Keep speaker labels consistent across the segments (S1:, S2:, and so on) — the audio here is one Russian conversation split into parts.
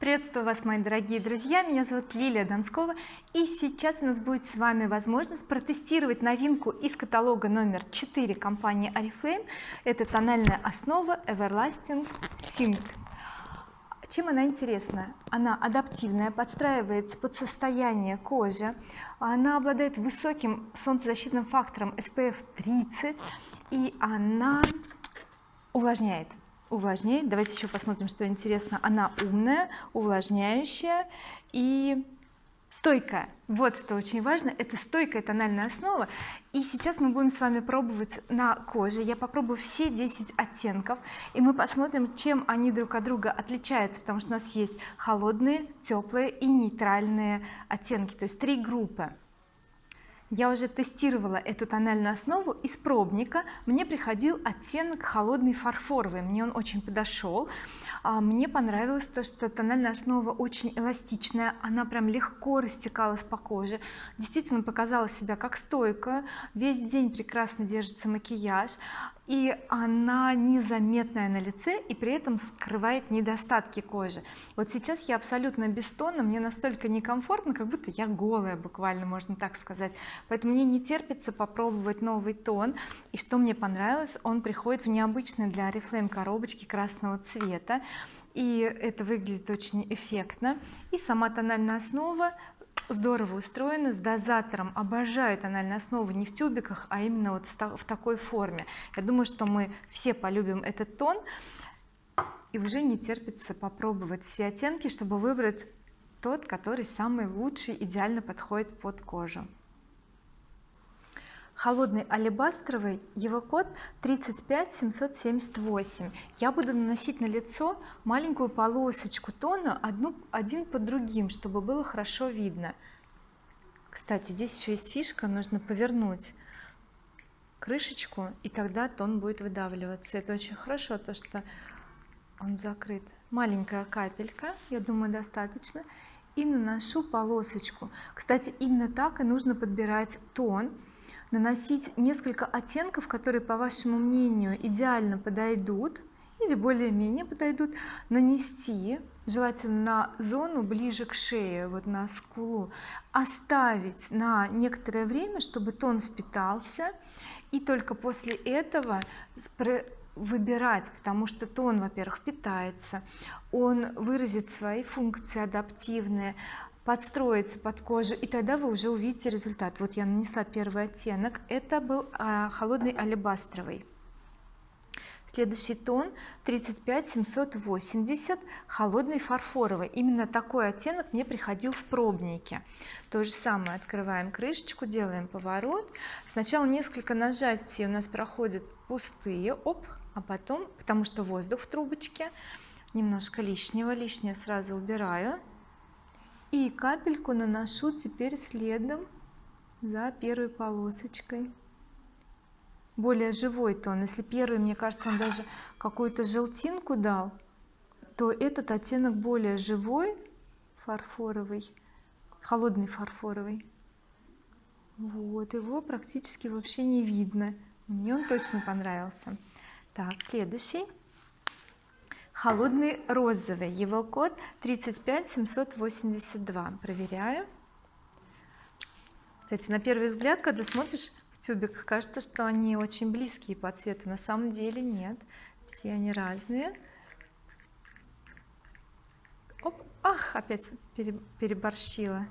S1: приветствую вас мои дорогие друзья. Меня зовут Лилия Донскова. И сейчас у нас будет с вами возможность протестировать новинку из каталога номер 4 компании oriflame. Это тональная основа everlasting Sync. Чем она интересна? Она адаптивная подстраивается под состояние кожи. Она обладает высоким солнцезащитным фактором SPF 30 и она увлажняет увлажняет. Давайте еще посмотрим что интересно. Она умная увлажняющая и стойкая. Вот что очень важно. Это стойкая тональная основа. И сейчас мы будем с вами пробовать на коже. Я попробую все 10 оттенков и мы посмотрим чем они друг от друга отличаются потому что у нас есть холодные теплые и нейтральные оттенки то есть три группы я уже тестировала эту тональную основу из пробника. Мне приходил оттенок холодный фарфоровый мне он очень подошел. А мне понравилось то что тональная основа очень эластичная она прям легко растекалась по коже. Действительно показала себя как стойкая весь день прекрасно держится макияж и она незаметная на лице и при этом скрывает недостатки кожи. Вот сейчас я абсолютно без тона мне настолько некомфортно как будто я голая буквально можно так сказать. Поэтому мне не терпится попробовать новый тон. И что мне понравилось он приходит в необычной для oriflame коробочке красного цвета. И это выглядит очень эффектно. И сама тональная основа здорово устроена с дозатором обожаю тональные основы не в тюбиках а именно вот в такой форме. Я думаю что мы все полюбим этот тон. И уже не терпится попробовать все оттенки чтобы выбрать тот который самый лучший идеально подходит под кожу холодный алебастровый его код 35778 я буду наносить на лицо маленькую полосочку тона одну один под другим чтобы было хорошо видно. Кстати здесь еще есть фишка нужно повернуть крышечку и тогда тон будет выдавливаться. Это очень хорошо то что он закрыт. Маленькая капелька я думаю достаточно. И наношу полосочку. Кстати именно так и нужно подбирать тон наносить несколько оттенков которые по вашему мнению идеально подойдут или более-менее подойдут нанести желательно на зону ближе к шее вот на скулу оставить на некоторое время чтобы тон впитался и только после этого выбирать потому что тон во-первых питается он выразит свои функции адаптивные подстроиться под кожу и тогда вы уже увидите результат. Вот я нанесла первый оттенок. Это был а, холодный алебастровый. Следующий тон 35 780 холодный фарфоровый. Именно такой оттенок мне приходил в пробнике. То же самое открываем крышечку делаем поворот. Сначала несколько нажатий у нас проходят пустые оп а потом потому что воздух в трубочке. Немножко лишнего лишнее сразу убираю и капельку наношу теперь следом за первой полосочкой. Более живой тон. Если первый мне кажется он даже какую-то желтинку дал то этот оттенок более живой фарфоровый холодный фарфоровый. Вот его практически вообще не видно. Мне он точно понравился. Так следующий холодный розовый. Его код 35782 проверяю. Кстати на первый взгляд когда смотришь в тюбик кажется что они очень близкие по цвету. На самом деле нет. Все они разные. Оп, ах опять переборщила.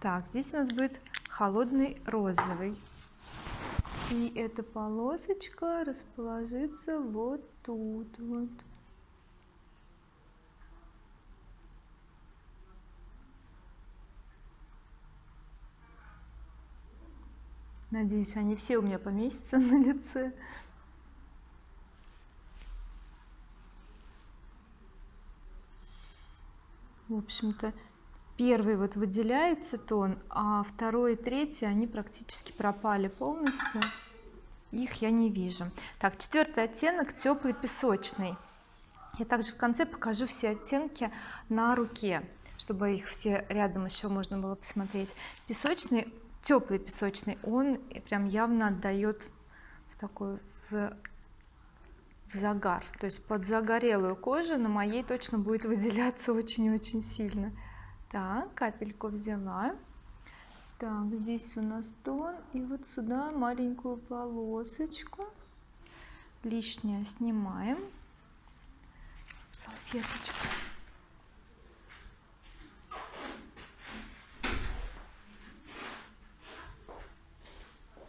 S1: Так здесь у нас будет холодный розовый и эта полосочка расположится вот тут вот. Надеюсь они все у меня поместятся на лице. В общем-то первый вот выделяется тон а второй и третий они практически пропали полностью их я не вижу. Так четвертый оттенок теплый песочный. Я также в конце покажу все оттенки на руке чтобы их все рядом еще можно было посмотреть. Песочный теплый песочный он прям явно отдает в такой в в загар. То есть под загорелую кожу на моей точно будет выделяться очень-очень сильно. Так капельку взяла так здесь у нас тон. И вот сюда маленькую полосочку. Лишнее снимаем. Салфеточку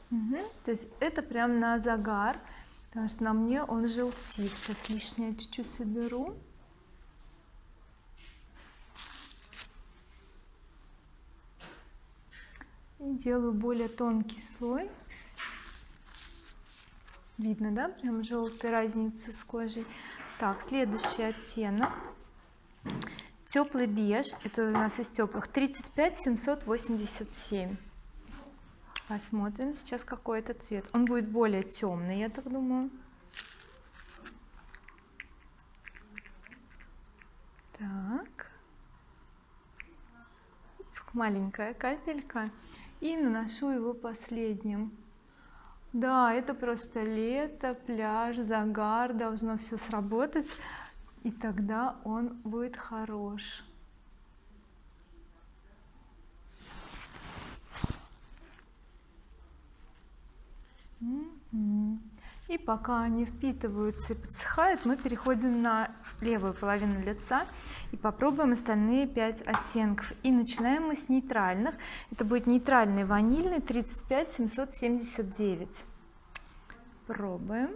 S1: угу. то есть это прям на загар потому что на мне он желтит. Сейчас лишнее чуть-чуть уберу и делаю более тонкий слой. Видно да? Прям желтая разница с кожей. Так следующий оттенок. Теплый беж. Это у нас из теплых 35 787 посмотрим сейчас какой это цвет. Он будет более темный я так думаю. Так. Маленькая капелька и наношу его последним. Да это просто лето пляж загар должно все сработать и тогда он будет хорош и пока они впитываются и подсыхают мы переходим на левую половину лица и попробуем остальные 5 оттенков. И начинаем мы с нейтральных. Это будет нейтральный ванильный 35 779 пробуем.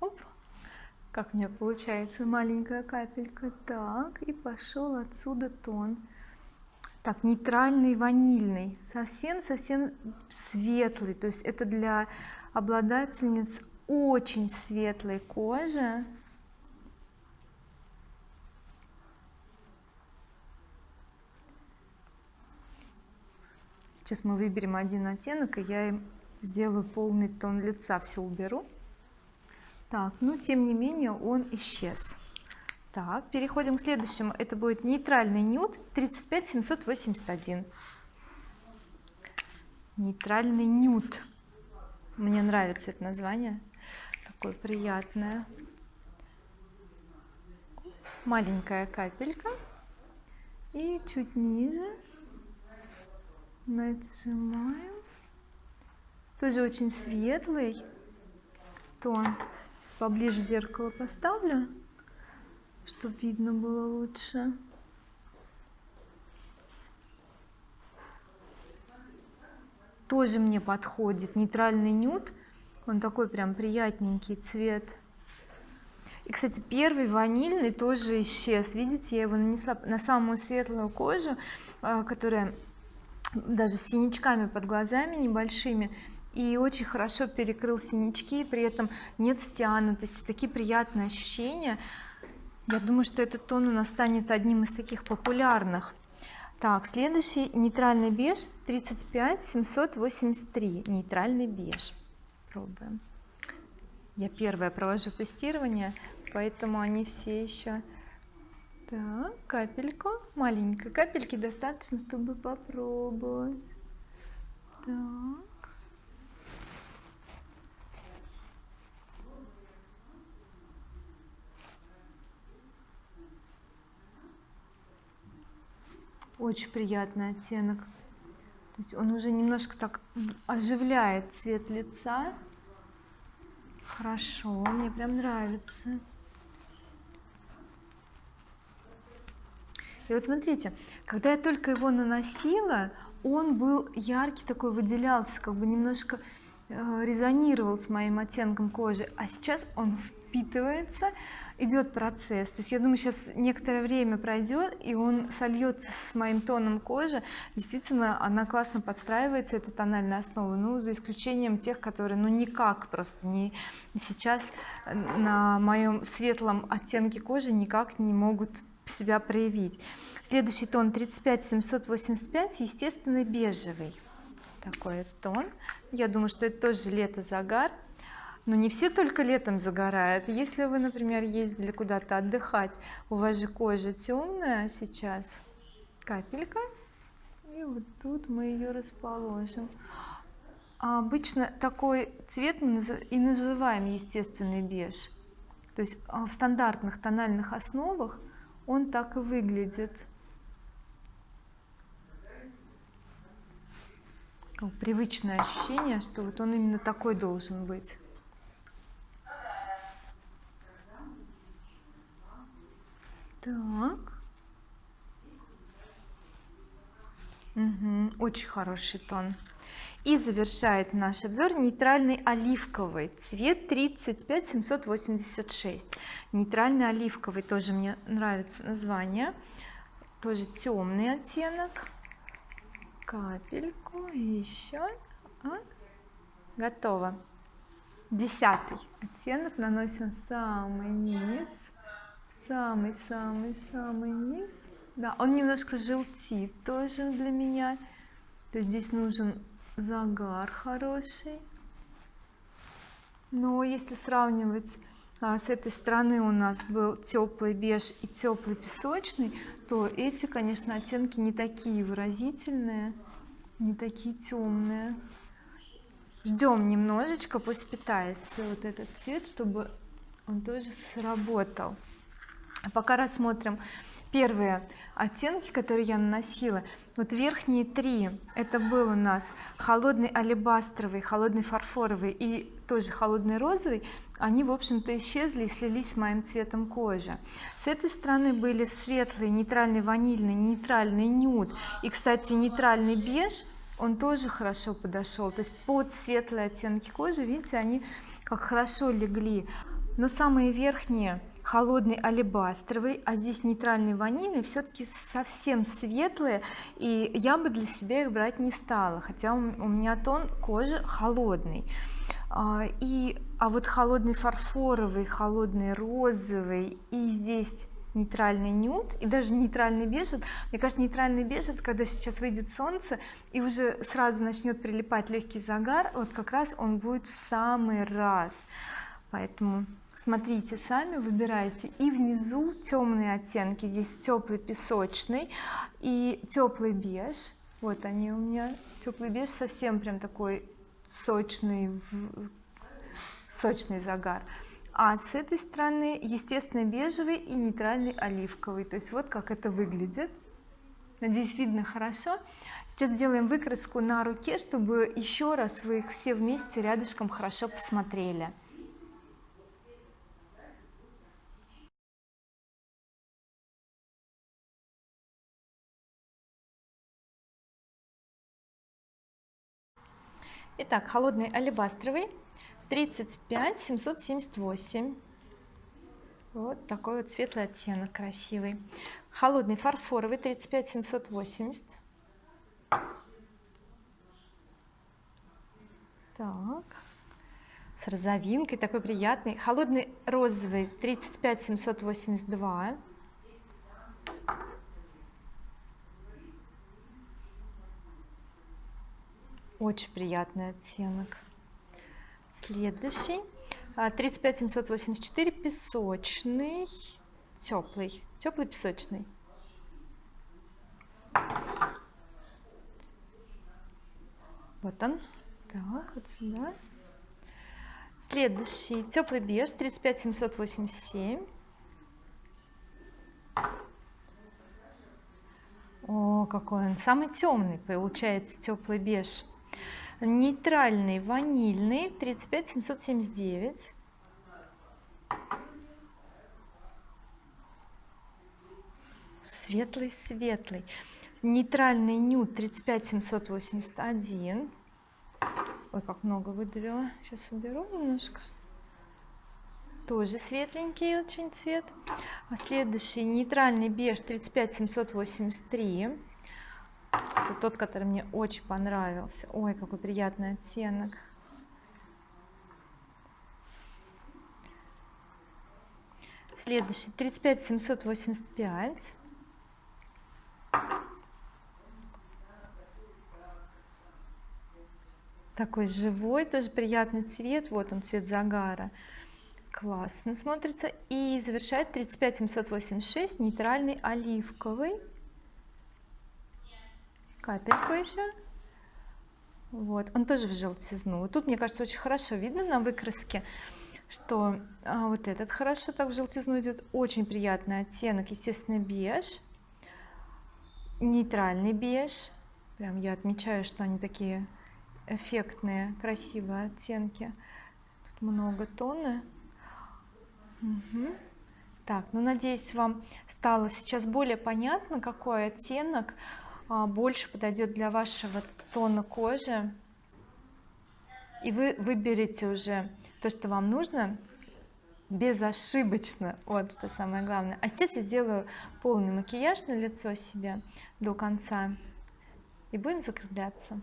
S1: Оп. как у меня получается маленькая капелька? Так и пошел отсюда тон так нейтральный ванильный. Совсем совсем светлый. То есть это для обладательниц очень светлой кожи. Сейчас мы выберем один оттенок и я им сделаю полный тон лица. Все уберу. Так но тем не менее он исчез так переходим к следующему. Это будет нейтральный нюд 35 781 нейтральный нюд. Мне нравится это название. Такое приятное. Маленькая капелька. И чуть ниже нажимаем. Тоже очень светлый тон. Сейчас поближе зеркало поставлю чтобы видно было лучше. Тоже мне подходит нейтральный нюд. Он такой прям приятненький цвет. И кстати первый ванильный тоже исчез. Видите я его нанесла на самую светлую кожу а, которая даже с синячками под глазами небольшими. И очень хорошо перекрыл синячки при этом нет стянутости. Такие приятные ощущения я думаю что этот тон у нас станет одним из таких популярных. Так следующий нейтральный беж 35 783 нейтральный беж. Пробуем. Я первая провожу тестирование поэтому они все еще так капельку маленькой капельки достаточно чтобы попробовать. Так очень приятный оттенок. То есть он уже немножко так оживляет цвет лица. Хорошо мне прям нравится. И вот смотрите когда я только его наносила он был яркий такой выделялся как бы немножко э, резонировал с моим оттенком кожи. А сейчас он впитывается идет процесс. То есть я думаю сейчас некоторое время пройдет и он сольется с моим тоном кожи. Действительно она классно подстраивается эта тональная основа. Ну за исключением тех которые ну никак просто не сейчас на моем светлом оттенке кожи никак не могут себя проявить. Следующий тон 35 785 естественный бежевый такой тон. Я думаю что это тоже лето загар но не все только летом загорают. Если вы например ездили куда-то отдыхать у вас же кожа темная сейчас. Капелька. И вот тут мы ее расположим. А обычно такой цвет мы и называем естественный беж. То есть а, в стандартных тональных основах он так и выглядит. Привычное ощущение что вот он именно такой должен быть так. Угу. очень хороший тон. И завершает наш обзор нейтральный оливковый. Цвет 35 786 нейтральный оливковый тоже мне нравится название. Тоже темный оттенок. Капельку еще а, готово. Десятый оттенок. Наносим самый низ самый-самый-самый низ. Да он немножко желтит тоже для меня. То есть здесь нужен загар хороший. Но если сравнивать а, с этой стороны у нас был теплый беж и теплый песочный то эти конечно оттенки не такие выразительные не такие темные. Ждем немножечко пусть питается вот этот цвет чтобы он тоже сработал пока рассмотрим первые оттенки которые я наносила. Вот верхние три это был у нас холодный алебастровый холодный фарфоровый и тоже холодный розовый. Они в общем-то исчезли и слились с моим цветом кожи. С этой стороны были светлый нейтральный ванильный нейтральный нюд и кстати нейтральный беж. Он тоже хорошо подошел. То есть под светлые оттенки кожи видите они как хорошо легли. Но самые верхние холодный алебастровый а здесь нейтральный ванильный все-таки совсем светлые и я бы для себя их брать не стала хотя у меня тон кожи холодный. А, и а вот холодный фарфоровый холодный розовый и здесь нейтральный нюд и даже нейтральный беж мне кажется нейтральный беж это когда сейчас выйдет солнце и уже сразу начнет прилипать легкий загар вот как раз он будет в самый раз поэтому смотрите сами выбирайте. И внизу темные оттенки здесь теплый песочный и теплый беж. Вот они у меня. Теплый беж совсем прям такой сочный сочный загар. А с этой стороны естественно бежевый и нейтральный оливковый. То есть вот как это выглядит. Надеюсь видно хорошо. Сейчас делаем выкраску на руке чтобы еще раз вы их все вместе рядышком хорошо посмотрели Итак, холодный алебастровый 35 778 вот такой вот светлый оттенок красивый. Холодный фарфоровый 35 780 так. С розовинкой такой приятный. Холодный розовый 35 782 очень приятный оттенок. Следующий. 35 784 песочный. Теплый. Теплый песочный. Вот он. Так вот сюда. Следующий. Теплый беж. 35 787 о какой он. Самый темный получается теплый беж нейтральный ванильный 35 779 светлый светлый. Нейтральный нюд 35 781 ой как много выдавила. Сейчас уберу немножко. Тоже светленький очень цвет. А следующий нейтральный беж 35 783 это тот который мне очень понравился. Ой какой приятный оттенок. Следующий. 35 785 такой живой тоже приятный цвет. Вот он цвет загара. Классно смотрится. И завершает 35 786 нейтральный оливковый капельку еще. Вот он тоже в желтизну. Тут мне кажется очень хорошо видно на выкраске что а, вот этот хорошо так в желтизну идет. Очень приятный оттенок естественно беж. Нейтральный беж. Прям я отмечаю что они такие эффектные красивые оттенки. Тут много тона. Угу. так ну надеюсь вам стало сейчас более понятно какой оттенок больше подойдет для вашего тона кожи. И вы выберете уже то что вам нужно. Безошибочно. Вот что самое главное. А сейчас я сделаю полный макияж на лицо себе до конца. И будем закругляться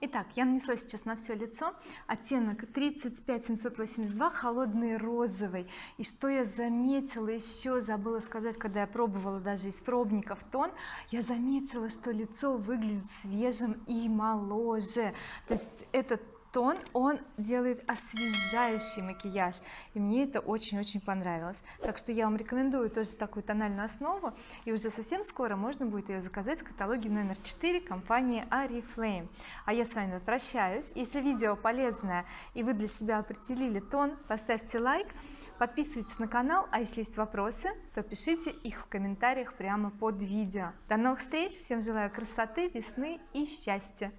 S1: Итак, я нанесла сейчас на все лицо оттенок 35 782 холодный розовый. И что я заметила еще забыла сказать когда я пробовала даже из пробников тон я заметила что лицо выглядит свежим и моложе. То есть этот тон он делает освежающий макияж. И мне это очень-очень понравилось. Так что я вам рекомендую тоже такую тональную основу. И уже совсем скоро можно будет ее заказать в каталоге номер 4 компании Oriflame а я с вами прощаюсь. Если видео полезное и вы для себя определили тон поставьте лайк подписывайтесь на канал. А если есть вопросы то пишите их в комментариях прямо под видео. До новых встреч. Всем желаю красоты весны и счастья